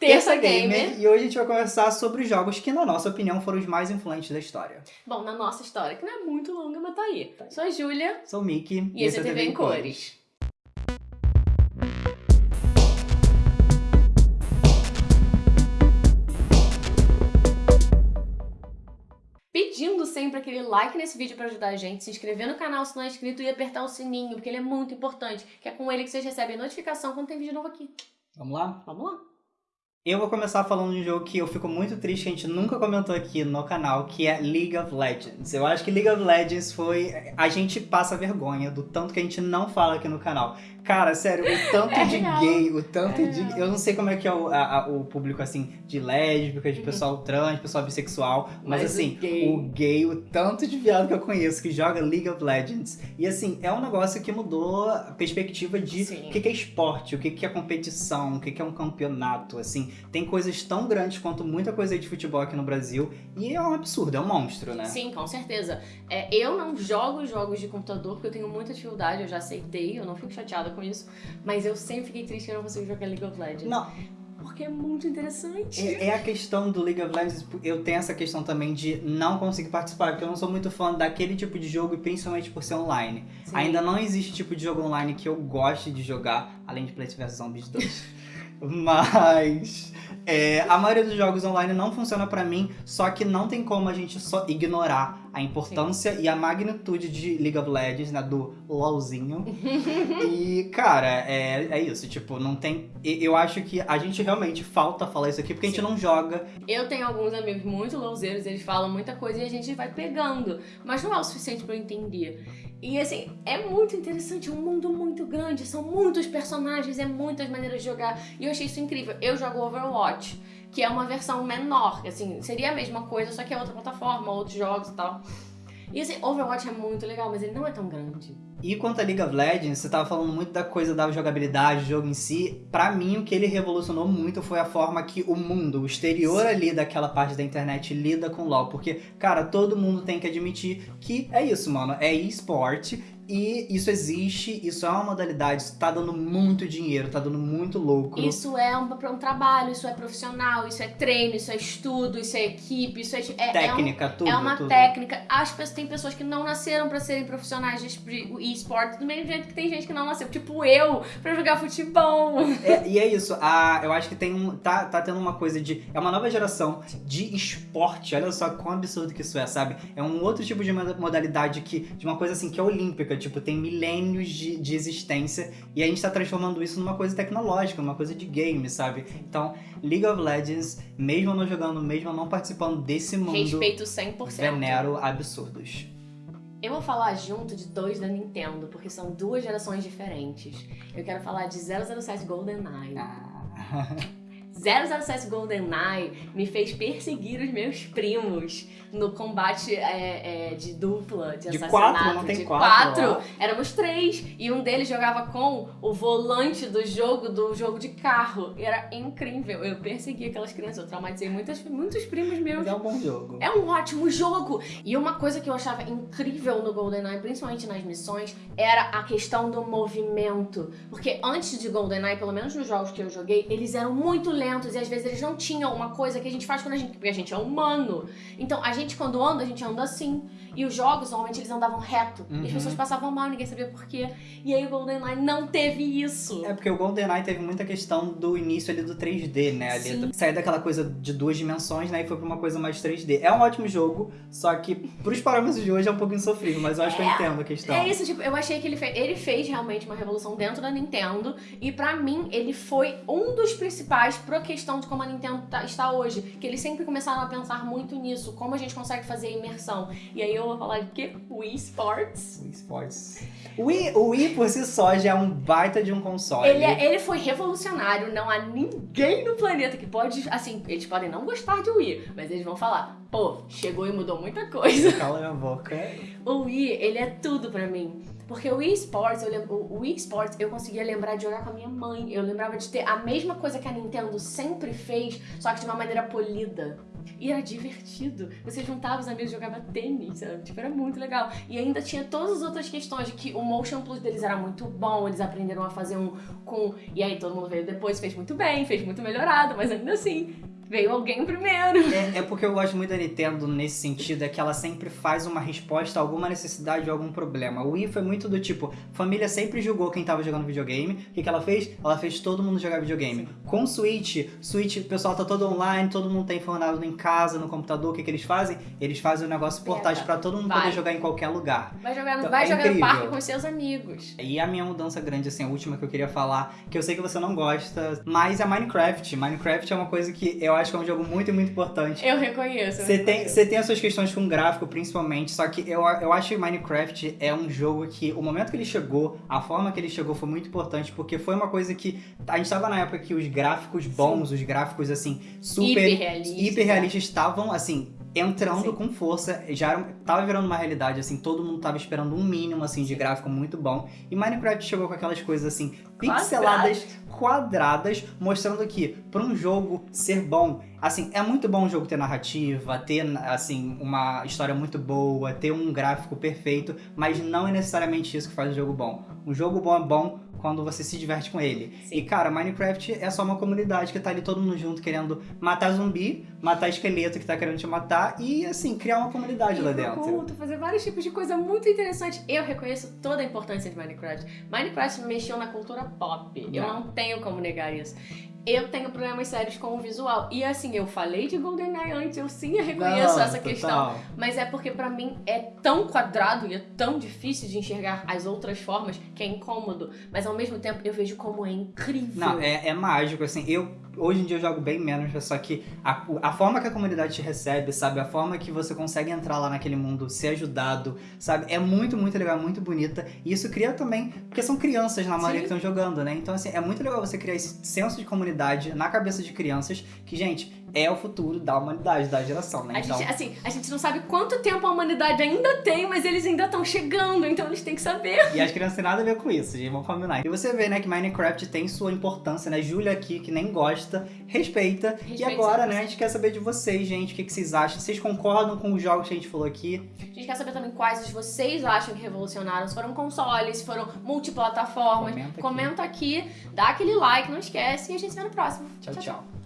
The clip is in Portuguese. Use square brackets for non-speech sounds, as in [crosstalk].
Terça Gamer. E hoje a gente vai conversar sobre jogos que, na nossa opinião, foram os mais influentes da história. Bom, na nossa história, que não é muito longa, mas tá aí. Tá aí. Sou a Júlia. Sou o Mickey. E, esse é TV em Cores. cores. pedindo sempre aquele like nesse vídeo para ajudar a gente, se inscrever no canal se não é inscrito e apertar o sininho, porque ele é muito importante, que é com ele que vocês recebem notificação quando tem vídeo novo aqui. Vamos lá? Vamos lá. Eu vou começar falando de um jogo que eu fico muito triste que a gente nunca comentou aqui no canal, que é League of Legends. Eu acho que League of Legends foi... A gente passa vergonha do tanto que a gente não fala aqui no canal. Cara, sério, o tanto é de real. gay, o tanto é de... Real. Eu não sei como é que é o, a, o público, assim, de lésbica, de uhum. pessoal trans, pessoal bissexual, mas, mas assim, o gay. o gay, o tanto de viado que eu conheço que joga League of Legends. E assim, é um negócio que mudou a perspectiva de Sim. o que é esporte, o que é competição, o que é um campeonato, assim. Tem coisas tão grandes quanto muita coisa de futebol aqui no Brasil e é um absurdo, é um monstro, né? Sim, com certeza. É, eu não jogo jogos de computador porque eu tenho muita dificuldade, eu já aceitei, eu não fico chateada com isso, mas eu sempre fiquei triste que eu não consigo jogar League of Legends. Não. Porque é muito interessante. É, é, a questão do League of Legends, eu tenho essa questão também de não conseguir participar, porque eu não sou muito fã daquele tipo de jogo, e principalmente por ser online. Sim. Ainda não existe tipo de jogo online que eu goste de jogar, além de Plants vs Zombies 2. [laughs] Mas é, a maioria dos jogos online não funciona pra mim, só que não tem como a gente só ignorar a importância Sim. e a magnitude de League of Legends, né, do LOLzinho. e, cara, é, é isso, tipo, não tem... Eu acho que a gente realmente falta falar isso aqui, porque Sim. a gente não joga. Eu tenho alguns amigos muito LOLzeiros, eles falam muita coisa e a gente vai pegando, mas não é o suficiente pra eu entender. E assim, é muito interessante, é um mundo muito grande, são muitos personagens, é muitas maneiras de jogar. E eu achei isso incrível. Eu jogo Overwatch, que é uma versão menor, assim, seria a mesma coisa, só que é outra plataforma, outros jogos e tal. E assim, Overwatch é muito legal, mas ele não é tão grande. E quanto a League of Legends, você tava falando muito da coisa da jogabilidade, do jogo em si. Pra mim, o que ele revolucionou muito foi a forma que o mundo, o exterior Sim. ali daquela parte da internet lida com LoL. Porque, cara, todo mundo tem que admitir que é isso, mano. É esporte e isso existe, isso é uma modalidade, isso tá dando muito dinheiro, tá dando muito lucro. Isso é um, um trabalho, isso é profissional, isso é treino, isso é estudo, isso é equipe, isso é... é técnica, é um, tudo. É uma tudo. técnica. As tem pessoas que não nasceram pra serem profissionais de esporte, do mesmo jeito que tem gente que não nasceu, tipo eu, pra jogar futebol. É, e é isso, a, eu acho que tem um, tá, tá tendo uma coisa de... É uma nova geração de esporte, olha só quão absurdo que isso é, sabe? É um outro tipo de modalidade que, de uma coisa assim que é olímpica, tipo, tem milênios de, de existência e a gente tá transformando isso numa coisa tecnológica, numa coisa de game, sabe? Então, League of Legends, mesmo não jogando, mesmo não participando desse mundo... Respeito 100%. Venero absurdos. Eu vou falar junto de dois da Nintendo, porque são duas gerações diferentes. Eu quero falar de 007 GoldenEye. Ah. [laughs] 007 GoldenEye me fez perseguir os meus primos no combate é, é, de dupla, de, de assassinato. Quatro, não tem de quatro, quatro. Éramos três. E um deles jogava com o volante do jogo, do jogo de carro. E era incrível. Eu persegui aquelas crianças, eu traumatizei muitas, muitos primos meus. Mas é um bom jogo. É um ótimo jogo. E uma coisa que eu achava incrível no GoldenEye, principalmente nas missões, era a questão do movimento. Porque antes de GoldenEye, pelo menos nos jogos que eu joguei, eles eram muito lentos e às vezes eles não tinham uma coisa que a gente faz quando a gente... Porque a gente é humano. Então, a gente quando anda, a gente anda assim. E os jogos, normalmente, eles andavam reto. Uhum. E as uhum. pessoas passavam mal, ninguém sabia por quê. E aí o GoldenEye não teve isso. É porque o GoldenEye teve muita questão do início ali do 3D, né? Ali, do, sair daquela coisa de duas dimensões, né? E foi pra uma coisa mais 3D. É um ótimo jogo, só que pros parâmetros de hoje é um pouquinho sofrido, mas eu acho é, que eu é, entendo a questão. É isso, tipo, eu achei que ele fez, ele fez realmente uma revolução dentro da Nintendo. E pra mim, ele foi um dos principais questão de como a Nintendo tá, está hoje. Que eles sempre começaram a pensar muito nisso. Como a gente consegue fazer imersão. E aí eu vou falar de quê? Wii Sports. Wii Sports. O Wii, o Wii por si só já é um baita de um console. Ele, é, ele foi revolucionário, não há ninguém no planeta que pode, assim, eles podem não gostar de Wii, mas eles vão falar, pô, chegou e mudou muita coisa. Cala minha boca. O Wii, ele é tudo pra mim. Porque o Wii Sports, eu lembro, o Wii Sports eu conseguia lembrar de jogar com a minha mãe. Eu lembrava de ter a mesma coisa que a Nintendo sempre fez, só que de uma maneira polida. E era divertido. Você juntava os amigos e jogava tênis, sabe? Tipo, era muito legal. E ainda tinha todas as outras questões de que o motion plus deles era muito bom, eles aprenderam a fazer um com. E aí todo mundo veio depois, fez muito bem, fez muito melhorado, mas ainda assim, veio alguém primeiro. É, é, porque eu gosto muito da Nintendo nesse sentido, é que ela sempre faz uma resposta a alguma necessidade ou algum problema. O Wii foi muito do tipo, família sempre julgou quem tava jogando videogame. O que, que ela fez? Ela fez todo mundo jogar videogame. Sim. Com Switch, Switch, o pessoal tá todo online, todo mundo tá informado em casa, no computador, o que, que eles fazem? Eles fazem um negócio portátil para todo mundo vai. poder jogar em qualquer lugar. Vai jogar, então, vai é jogar no parque com seus amigos. E a minha mudança grande, assim, a última que eu queria falar, que eu sei que você não gosta, mas é Minecraft. Minecraft é uma coisa que eu acho que é um jogo muito, muito importante. Eu reconheço. Você tem, você tem as suas questões com gráfico, principalmente, só que eu, eu acho que Minecraft é um jogo que o momento que ele chegou, a forma que ele chegou foi muito importante, porque foi uma coisa que a gente estava na época que os gráficos bons, Sim. os gráficos assim, super hiperrealistas hiper estavam assim, entrando Sim. com força, já era, tava virando uma realidade, assim, todo mundo tava esperando um mínimo, assim, de gráfico muito bom. E Minecraft chegou com aquelas coisas, assim, pixeladas, quadradas, mostrando que, para um jogo ser bom, assim, é muito bom um jogo ter narrativa, ter, assim, uma história muito boa, ter um gráfico perfeito, mas não é necessariamente isso que faz o jogo bom. Um jogo bom é bom quando você se diverte com ele. Sim. E, cara, Minecraft é só uma comunidade que tá ali todo mundo junto querendo matar zumbi, matar esqueleto que tá querendo te matar e, assim, criar uma comunidade e lá dentro. Culto, fazer vários tipos de coisa muito interessante. Eu reconheço toda a importância de Minecraft. Minecraft mexeu na cultura pop. Não. Eu não tenho como negar isso eu tenho problemas sérios com o visual. E assim, eu falei de GoldenEye antes, eu sim reconheço Não, essa total. questão. Mas é porque para mim é tão quadrado e é tão difícil de enxergar as outras formas que é incômodo. Mas ao mesmo tempo eu vejo como é incrível. Não, é, é mágico, assim. Eu hoje em dia eu jogo bem menos, só que a, a forma que a comunidade te recebe, sabe? A forma que você consegue entrar lá naquele mundo, ser ajudado, sabe? É muito, muito legal, muito bonita. E isso cria também, porque são crianças na maioria Sim. que estão jogando, né? Então, assim, é muito legal você criar esse senso de comunidade na cabeça de crianças, que, gente, é o futuro da humanidade, da geração, né? A então... gente, assim, a gente não sabe quanto tempo a humanidade ainda tem, mas eles ainda estão chegando, então eles têm que saber. E as crianças têm nada a ver com isso, gente, vamos combinar. E você vê, né, que Minecraft tem sua importância, né? Júlia aqui, que nem gosta, respeita. respeita e agora, né, a gente quer saber de vocês, gente, o que, que vocês acham. Vocês concordam com os jogos que a gente falou aqui? A gente quer saber também quais vocês acham que revolucionaram. Se foram consoles, se foram multiplataformas. Comenta aqui. Comenta aqui, dá aquele like, não esquece. E a gente se vê no próximo. tchau. tchau. tchau.